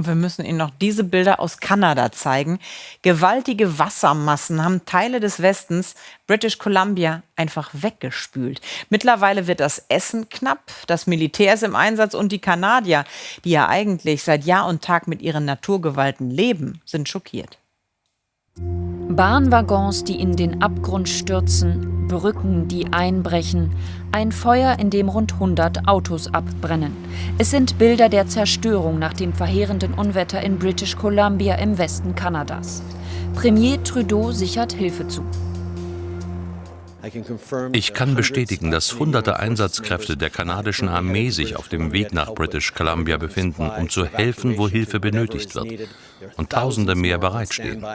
Und wir müssen Ihnen noch diese Bilder aus Kanada zeigen. Gewaltige Wassermassen haben Teile des Westens, British Columbia, einfach weggespült. Mittlerweile wird das Essen knapp, das Militär ist im Einsatz und die Kanadier, die ja eigentlich seit Jahr und Tag mit ihren Naturgewalten leben, sind schockiert. Bahnwaggons, die in den Abgrund stürzen, Brücken, die einbrechen, ein Feuer, in dem rund 100 Autos abbrennen. Es sind Bilder der Zerstörung nach dem verheerenden Unwetter in British Columbia im Westen Kanadas. Premier Trudeau sichert Hilfe zu. Ich kann bestätigen, dass hunderte Einsatzkräfte der kanadischen Armee sich auf dem Weg nach British Columbia befinden, um zu helfen, wo Hilfe benötigt wird. Und Tausende mehr bereitstehen.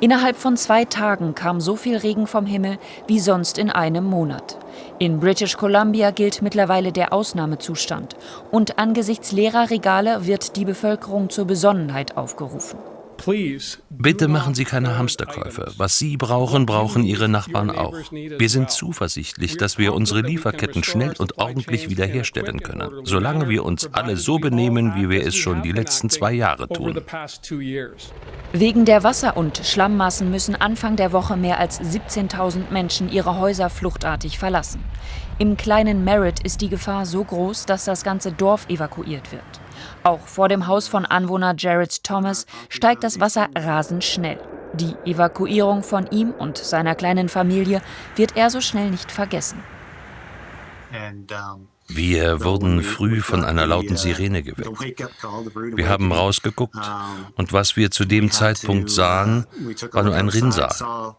Innerhalb von zwei Tagen kam so viel Regen vom Himmel wie sonst in einem Monat. In British Columbia gilt mittlerweile der Ausnahmezustand und angesichts leerer Regale wird die Bevölkerung zur Besonnenheit aufgerufen. Bitte machen Sie keine Hamsterkäufe. Was Sie brauchen, brauchen Ihre Nachbarn auch. Wir sind zuversichtlich, dass wir unsere Lieferketten schnell und ordentlich wiederherstellen können, solange wir uns alle so benehmen, wie wir es schon die letzten zwei Jahre tun. Wegen der Wasser- und Schlammmassen müssen Anfang der Woche mehr als 17.000 Menschen ihre Häuser fluchtartig verlassen. Im kleinen Merritt ist die Gefahr so groß, dass das ganze Dorf evakuiert wird. Auch vor dem Haus von Anwohner Jared Thomas steigt das Wasser rasend schnell. Die Evakuierung von ihm und seiner kleinen Familie wird er so schnell nicht vergessen. Wir wurden früh von einer lauten Sirene geweckt. Wir haben rausgeguckt und was wir zu dem Zeitpunkt sahen, war nur ein Rinnsal.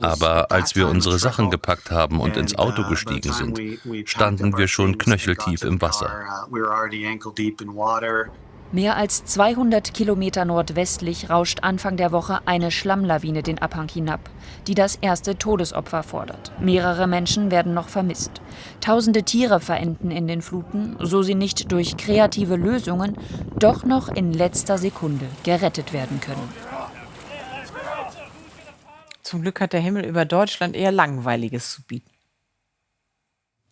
Aber als wir unsere Sachen gepackt haben und ins Auto gestiegen sind, standen wir schon knöcheltief im Wasser. Mehr als 200 Kilometer nordwestlich rauscht Anfang der Woche eine Schlammlawine den Abhang hinab, die das erste Todesopfer fordert. Mehrere Menschen werden noch vermisst. Tausende Tiere verenden in den Fluten, so sie nicht durch kreative Lösungen doch noch in letzter Sekunde gerettet werden können. Zum Glück hat der Himmel über Deutschland eher Langweiliges zu bieten.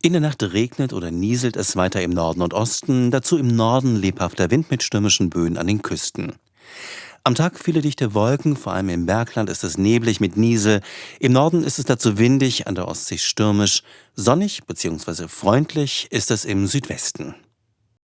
In der Nacht regnet oder nieselt es weiter im Norden und Osten, dazu im Norden lebhafter Wind mit stürmischen Böen an den Küsten. Am Tag viele dichte Wolken, vor allem im Bergland ist es neblig mit Niesel. Im Norden ist es dazu windig, an der Ostsee stürmisch. Sonnig bzw. freundlich ist es im Südwesten.